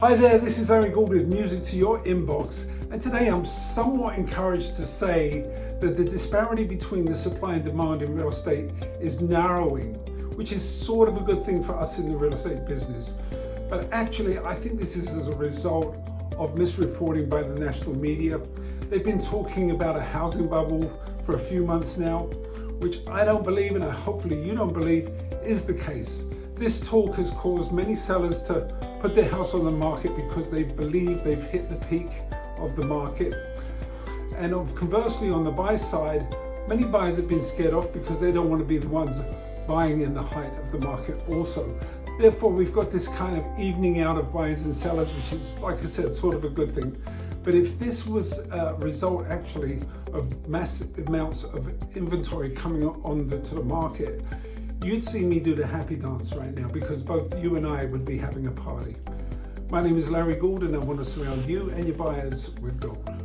Hi there, this is Larry Gould with Music to Your Inbox and today I'm somewhat encouraged to say that the disparity between the supply and demand in real estate is narrowing, which is sort of a good thing for us in the real estate business. But actually I think this is as a result of misreporting by the national media. They've been talking about a housing bubble for a few months now, which I don't believe and hopefully you don't believe is the case. This talk has caused many sellers to put their house on the market because they believe they've hit the peak of the market. And conversely, on the buy side, many buyers have been scared off because they don't want to be the ones buying in the height of the market also. Therefore, we've got this kind of evening out of buyers and sellers, which is, like I said, sort of a good thing. But if this was a result actually of massive amounts of inventory coming on to the market, you'd see me do the happy dance right now because both you and I would be having a party. My name is Larry Gould and I want to surround you and your buyers with gold.